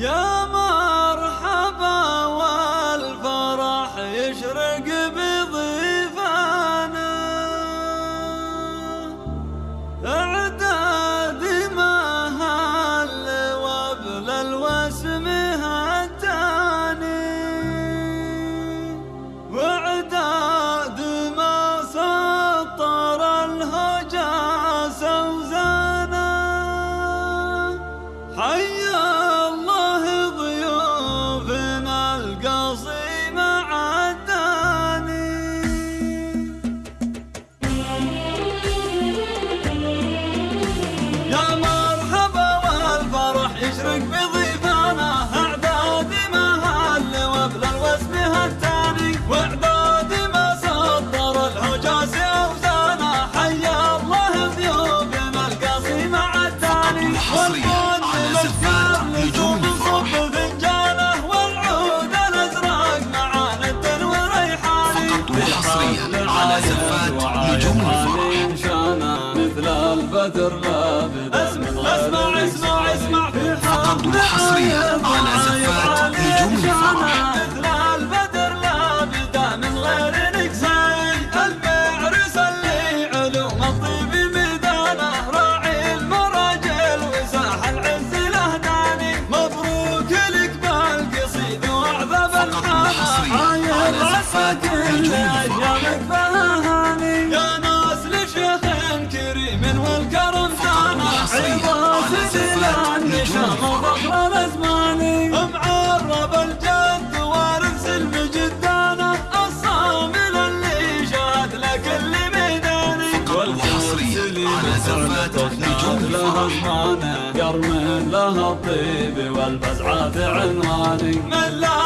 يا مرحبا يا مرحبا والفرح يشرق بضيفانا اعداد ما هل وأبل الوسم هتاني واعداد ما سطر الحجاز أوزانا حيا الله ضيوفنا القصيم عداني حصرياً على زفات نجوم. صب فنجانه والعود الأزرق مع ند وريحاني فقط وحصرياً على زفات نجوم الفرح. لابد اسمع اسمع اسمع اسمع. في فقط وحصرياً على زفات نجوم الفرح. وحصرياً على زفات نجوم الفرح. فخر الازماني معرب الجد وارث المجدانه الصامل اللي شاد لكل ميداني. فقط وحصرياً على زفات نجوم لها. زمانه لها الطيب والفزعات عنواني. من لابد